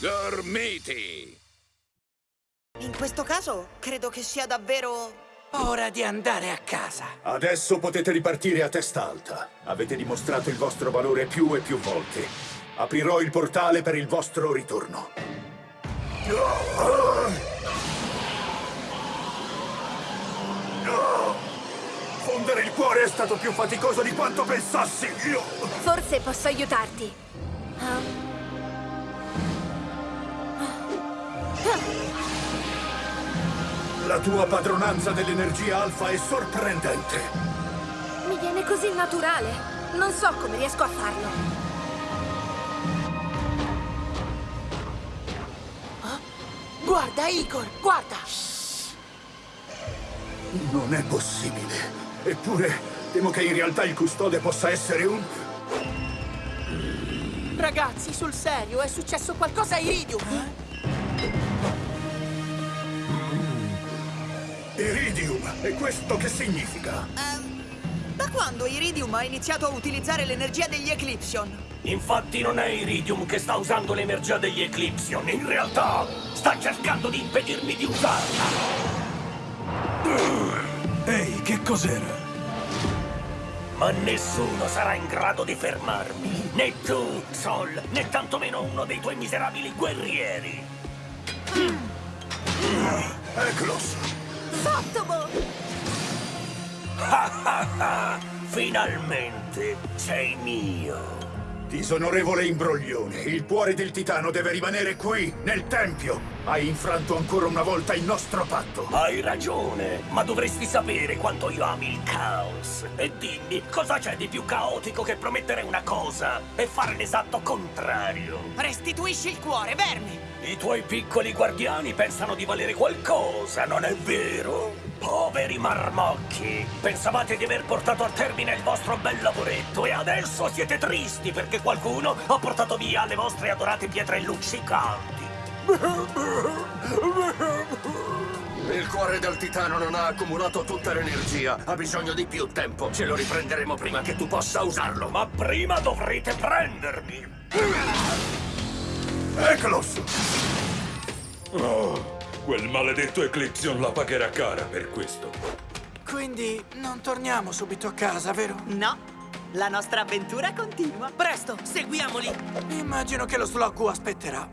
Dormiti! In questo caso, credo che sia davvero... Ora di andare a casa. Adesso potete ripartire a testa alta. Avete dimostrato il vostro valore più e più volte. Aprirò il portale per il vostro ritorno. Fondere il cuore è stato più faticoso di quanto pensassi. Io... Forse posso aiutarti. La tua padronanza dell'energia alfa è sorprendente. Mi viene così naturale. Non so come riesco a farlo. Guarda, Igor, guarda! Non è possibile. Eppure, temo che in realtà il custode possa essere un... Ragazzi, sul serio, è successo qualcosa a Iridium. Iridium. E questo che significa? Ehm, da quando Iridium ha iniziato a utilizzare l'energia degli Eclipsion? Infatti non è Iridium che sta usando l'energia degli Eclipsion, in realtà sta cercando di impedirmi di usarla. Ehi, che cos'era? Ma nessuno sarà in grado di fermarmi. Né tu, Sol, né tantomeno uno dei tuoi miserabili guerrieri. Eklos. Sottobo! Finalmente sei mio. Disonorevole imbroglione, il cuore del titano deve rimanere qui, nel tempio. Hai infranto ancora una volta il nostro patto. Hai ragione, ma dovresti sapere quanto io ami il caos. E dimmi, cosa c'è di più caotico che promettere una cosa e fare l'esatto contrario? Restituisci il cuore, vermi! I tuoi piccoli guardiani pensano di valere qualcosa, non è vero? Poveri marmocchi! Pensavate di aver portato a termine il vostro bel lavoretto e adesso siete tristi perché qualcuno ha portato via le vostre adorate pietre luccicanti. Il cuore del titano non ha accumulato tutta l'energia. Ha bisogno di più tempo. Ce lo riprenderemo prima che tu possa usarlo. Ma prima dovrete prendermi! Eklos! Oh, quel maledetto Eclipsion la pagherà cara per questo. Quindi non torniamo subito a casa, vero? No, la nostra avventura continua. Presto, seguiamoli! Immagino che lo Sloggu aspetterà.